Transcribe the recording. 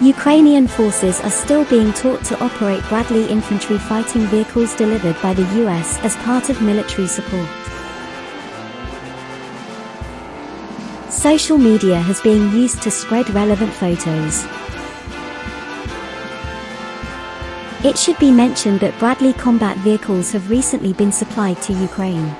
Ukrainian forces are still being taught to operate Bradley infantry fighting vehicles delivered by the US as part of military support. Social media has been used to spread relevant photos. It should be mentioned that Bradley combat vehicles have recently been supplied to Ukraine.